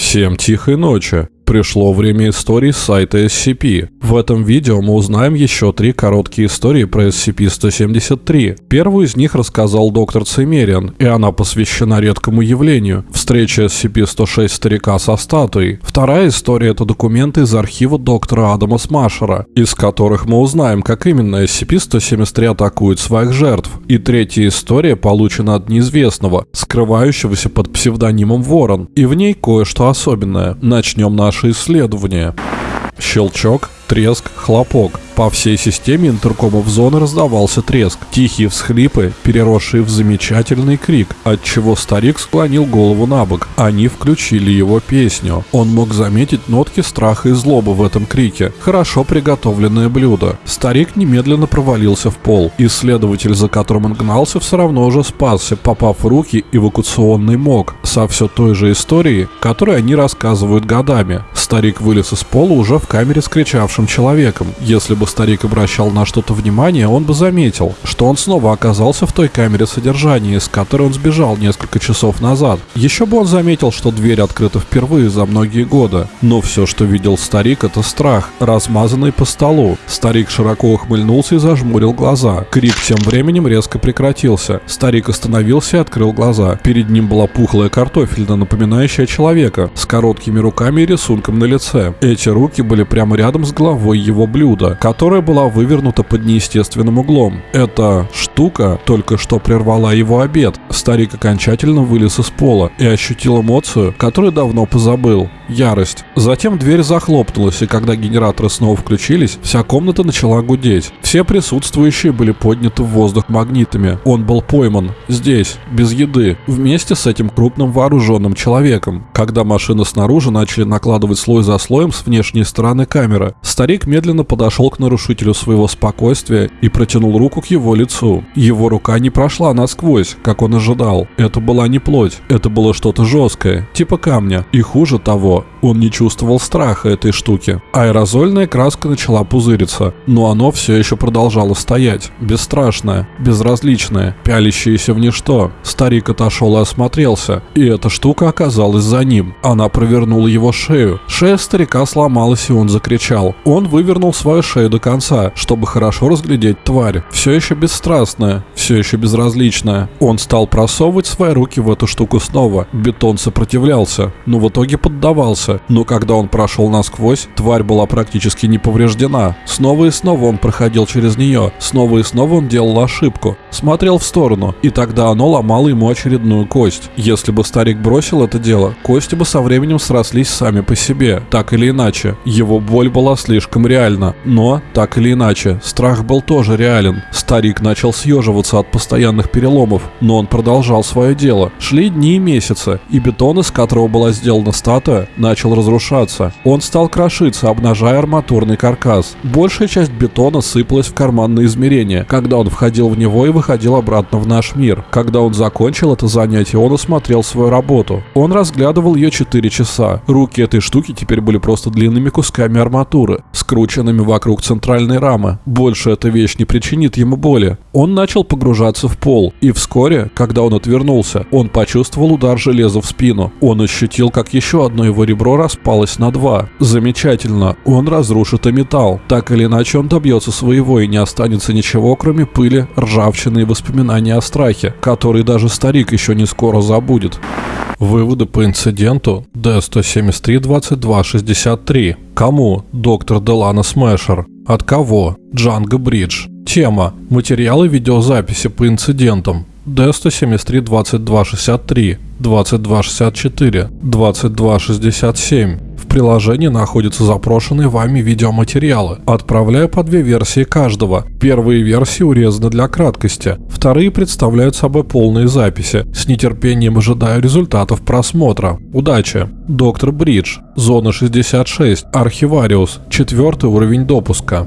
Всем тихой ночи. Пришло время историй с сайта SCP. В этом видео мы узнаем еще три короткие истории про SCP-173. Первую из них рассказал доктор Цимериан, и она посвящена редкому явлению – встрече SCP-106 старика со статуей. Вторая история – это документы из архива доктора Адама Смашера, из которых мы узнаем, как именно SCP-173 атакует своих жертв. И третья история получена от неизвестного, скрывающегося под псевдонимом Ворон, и в ней кое-что особенное. Начнем наше исследование. Щелчок, треск, хлопок. По всей системе интеркомов зоны раздавался треск, тихие всхлипы, переросшие в замечательный крик, от чего старик склонил голову на бок. Они включили его песню. Он мог заметить нотки страха и злобы в этом крике. Хорошо приготовленное блюдо. Старик немедленно провалился в пол. Исследователь, за которым он гнался, все равно уже спасся, попав в руки эвакуационный мог со все той же историей, которую они рассказывают годами. Старик вылез из пола уже в камере с кричавшим человеком. Если бы старик обращал на что-то внимание, он бы заметил, что он снова оказался в той камере содержания, из которой он сбежал несколько часов назад. Еще бы он заметил, что дверь открыта впервые за многие годы. Но все, что видел старик, это страх, размазанный по столу. Старик широко ухмыльнулся и зажмурил глаза. Крик тем временем резко прекратился. Старик остановился и открыл глаза. Перед ним была пухлая картофельна, напоминающая человека, с короткими руками и рисунком на лице. Эти руки были прямо рядом с головой его блюда, которая была вывернута под неестественным углом. Эта штука только что прервала его обед. Старик окончательно вылез из пола и ощутил эмоцию, которую давно позабыл – ярость. Затем дверь захлопнулась, и когда генераторы снова включились, вся комната начала гудеть. Все присутствующие были подняты в воздух магнитами. Он был пойман. Здесь, без еды, вместе с этим крупным вооруженным человеком. Когда машины снаружи начали накладывать слой за слоем с внешней стороны камеры, старик медленно подошел к нарушителю своего спокойствия и протянул руку к его лицу. Его рука не прошла насквозь, как он ожидал. Это была не плоть, это было что-то жесткое, типа камня. И хуже того, он не чувствовал страха этой штуки. Аэрозольная краска начала пузыриться, но оно все еще продолжало стоять. Бесстрашное, безразличное, пялящееся в ничто. Старик отошел и осмотрелся, и эта штука оказалась за ним. Она провернула его шею. Шея старика сломалась, и он закричал. Он вывернул свою шею до конца, чтобы хорошо разглядеть тварь. Все еще бесстрастная, все еще безразличная. Он стал просовывать свои руки в эту штуку снова. Бетон сопротивлялся, но в итоге поддавался. Но когда он прошел насквозь, тварь была практически не повреждена. Снова и снова он проходил через нее. Снова и снова он делал ошибку. Смотрел в сторону, и тогда оно ломало ему очередную кость. Если бы старик бросил это дело, кости бы со временем срослись сами по себе. Так или иначе, его боль была слишком реальна. Но, так или иначе, страх был тоже реален. Старик начал съеживаться от постоянных переломов, но он продолжал свое дело. Шли дни и месяцы, и бетон, из которого была сделана статуя, начал разрушаться. Он стал крошиться, обнажая арматурный каркас. Большая часть бетона сыпалась в карманные измерения, когда он входил в него и выходил обратно в наш мир. Когда он закончил это занятие, он осмотрел свою работу. Он разглядывал ее 4 часа. Руки этой штуки теперь были просто длинными кусками арматуры, скрученными вокруг центральной рамы. Больше эта вещь не причинит ему боли. Он начал погружаться в пол, и вскоре, когда он отвернулся, он почувствовал удар железа в спину. Он ощутил, как еще одно его ребро распалось на два. Замечательно, он разрушит и металл. Так или иначе он добьется своего и не останется ничего, кроме пыли, ржавчины и воспоминаний о страхе, который даже старик еще не скоро забудет. Выводы по инциденту D-173-2263. Кому? Доктор Делана Смешер. От кого? Джанго Бридж. Тема. Материалы видеозаписи по инцидентам. D-173-2263, 2264, 2267. Приложении находятся запрошенные вами видеоматериалы. Отправляю по две версии каждого. Первые версии урезаны для краткости, вторые представляют собой полные записи. С нетерпением ожидаю результатов просмотра. Удачи! Доктор Бридж, Зона 66, Архивариус, четвертый уровень допуска.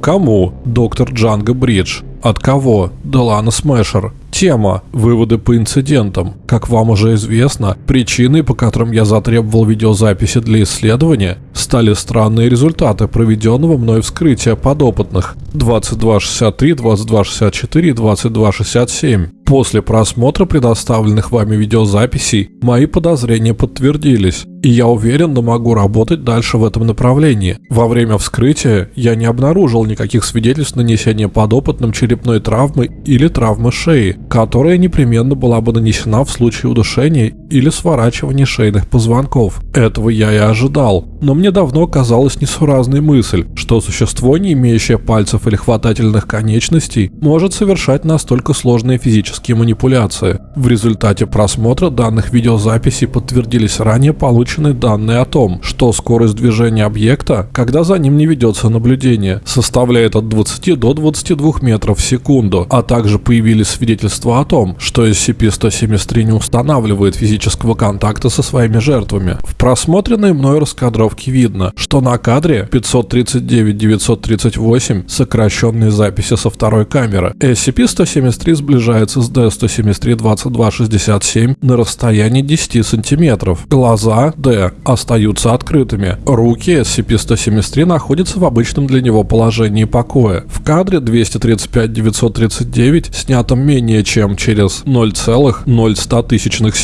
Кому? Доктор Джанго Бридж. От кого? Делана Смешер. Тема «Выводы по инцидентам». Как вам уже известно, причиной, по которым я затребовал видеозаписи для исследования, стали странные результаты проведенного мной вскрытия подопытных 2263, 2264 и 2267. После просмотра предоставленных вами видеозаписей мои подозрения подтвердились, и я уверенно могу работать дальше в этом направлении. Во время вскрытия я не обнаружил никаких свидетельств нанесения подопытным черепной травмы или травмы шеи, которая непременно была бы нанесена в случае удушения или сворачивания шейных позвонков. Этого я и ожидал, но мне давно казалась несуразной мысль, что существо, не имеющее пальцев или хватательных конечностей, может совершать настолько сложные физические манипуляции. В результате просмотра данных видеозаписей подтвердились ранее полученные данные о том, что скорость движения объекта, когда за ним не ведется наблюдение, составляет от 20 до 22 метров в секунду, а также появились свидетельства о том, что SCP-173 не устанавливает физического контакта со своими жертвами. В просмотренной мной раскадровке видно, что на кадре 539-938 сокращенные записи со второй камеры. SCP-173 сближается с D-173-2267 на расстоянии 10 сантиметров. Глаза D остаются открытыми. Руки SCP-173 находятся в обычном для него положении покоя. В кадре 235-939, снятом менее чем через 0,0100 тысячных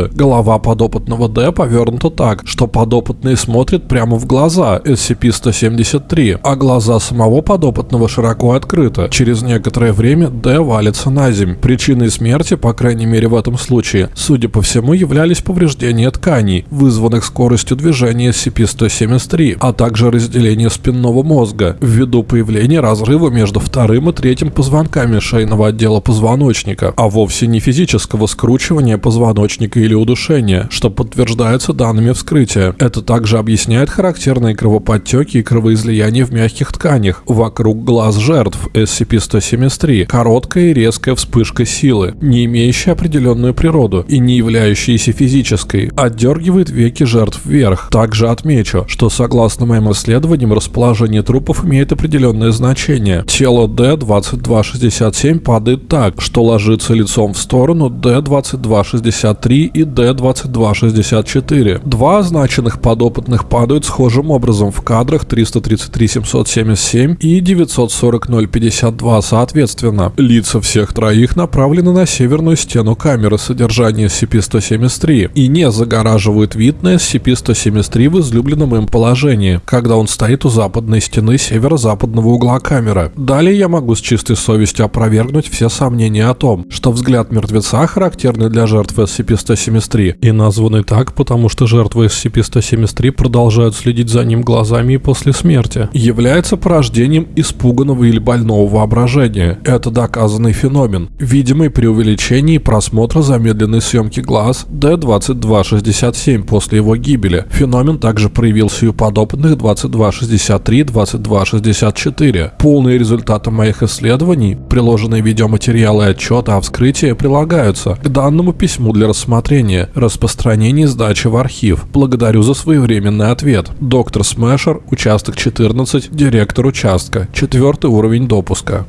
секунды, голова подопытного D повернута так, что подопытный смотрит прямо в глаза SCP-173, а глаза самого подопытного широко открыты. Через некоторое время D валится на земь. Причиной смерти, по крайней мере в этом случае, судя по всему, являлись повреждения тканей, вызванных скоростью движения SCP-173, а также разделение спинного мозга, ввиду появления разрыва между вторым и третьим позвонками шейного отдела позвоночника, а вовсе не физического скручивания позвоночника или удушения, что подтверждается данными вскрытия. Это также объясняет характерные кровоподтеки и кровоизлияния в мягких тканях вокруг глаз жертв SCP-173, короткая и резкая вспышка силы, не имеющая определенную природу и не являющаяся физической, отдергивает веки жертв вверх. Также отмечу, что согласно моим исследованиям расположение трупов имеет определенное значение. Тело D-2267 падает так, что ложится лицом в сторону D-2263 и D-2264. Два означенных подопытных падают схожим образом в кадрах 333-777 и 940-052 соответственно. Лица всех троих направлены на северную стену камеры содержания SCP-173 и не загораживают вид на SCP-173 в излюбленном им положении, когда он стоит у западной стены северо-западного угла камеры. Далее я могу с чистой совестью опровергнуть все сомнения о том, что взгляд мертвеца характерный для жертв SCP-173 и названный так, потому что жертвы SCP-173 продолжают следить за ним глазами и после смерти, является порождением испуганного или больного воображения. Это доказанный феномен, видимый при увеличении просмотра замедленной съемки глаз D2267 после его гибели. Феномен также проявился и у подопытных 2263 2264. Полные результаты моих исследований, приложенные видеоматериалы и отчеты о вскрытии прилагаются к данному письму для рассмотрения, распространения и сдачи в архив. Благодарю за своевременный ответ. Доктор Смешер, участок 14, директор участка, четвертый уровень допуска.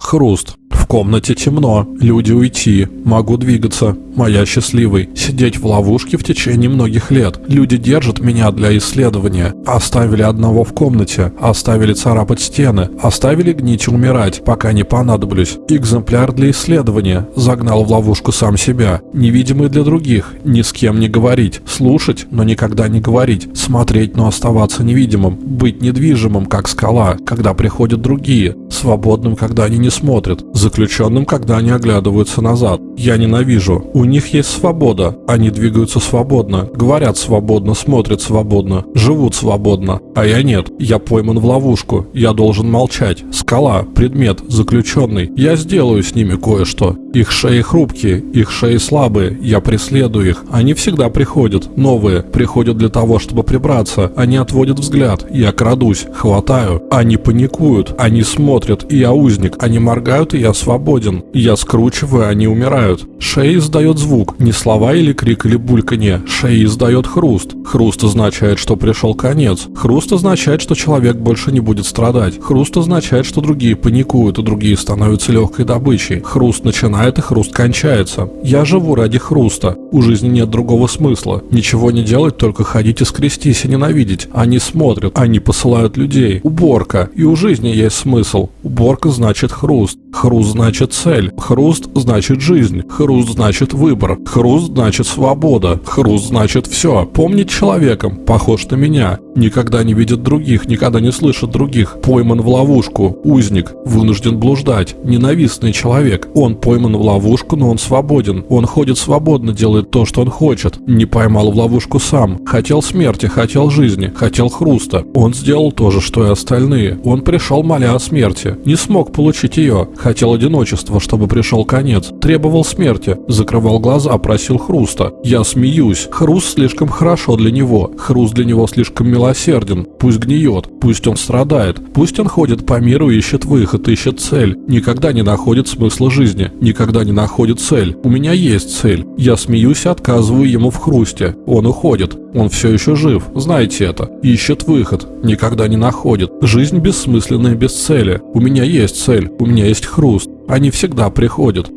Хруст. В комнате темно, люди уйти, могу двигаться, моя счастливый, сидеть в ловушке в течение многих лет. Люди держат меня для исследования. Оставили одного в комнате, оставили царапать стены, оставили гнить и умирать, пока не понадоблюсь. Экземпляр для исследования, загнал в ловушку сам себя, невидимый для других, ни с кем не говорить, слушать, но никогда не говорить, смотреть, но оставаться невидимым, быть недвижимым, как скала, когда приходят другие, свободным, когда они не смотрят, заключенным, когда они оглядываются назад. Я ненавижу. У них есть свобода. Они двигаются свободно, говорят свободно, смотрят свободно, живут свободно. А я нет. Я пойман в ловушку. Я должен молчать. Скала, предмет, заключенный. Я сделаю с ними кое-что. Их шеи хрупкие, их шеи слабые. Я преследую их. Они всегда приходят. Новые. Приходят для того, чтобы прибраться. Они отводят взгляд. Я крадусь. Хватаю. Они паникуют. Они смотрят. И я узник. Они моргают, и я свободен. Я скручиваю, они умирают. Шея издает звук, не слова или крик или бульканье, шея издает хруст. Хруст означает, что пришел конец. Хруст означает, что человек больше не будет страдать. Хруст означает, что другие паникуют, и другие становятся легкой добычей. Хруст начинает и хруст кончается. Я живу ради хруста. У жизни нет другого смысла. Ничего не делать, только ходить и скрестись и ненавидеть. Они смотрят, они посылают людей. Уборка. И у жизни есть смысл. Уборка значит хруст. Хруст значит цель. Хруст значит жизнь. Хруст значит выбор. Хруст значит свобода. Хруст значит все. Помнить человеком. Похож на меня. Никогда не видит других, никогда не слышит других. Пойман в ловушку. Узник. Вынужден блуждать. Ненавистный человек. Он пойман в ловушку, но он свободен. Он ходит свободно, делает то, что он хочет. Не поймал в ловушку сам. Хотел смерти, хотел жизни, хотел хруста. Он сделал то же, что и остальные. Он пришел, моля о смерти. Не смог получить ее. Хотел одиночества, чтобы пришел конец. Требовал смерти. Закрывал глаза, просил хруста. Я смеюсь. Хруст слишком хорошо для него. Хруст для него слишком милосерден, пусть гниет, пусть он страдает, пусть он ходит по миру и ищет выход, ищет цель, никогда не находит смысла жизни, никогда не находит цель. У меня есть цель. Я смеюсь и отказываю ему в хрусте. Он уходит. Он все еще жив, знаете это. Ищет выход, никогда не находит. Жизнь бессмысленная без цели. У меня есть цель, у меня есть хруст. Они всегда приходят.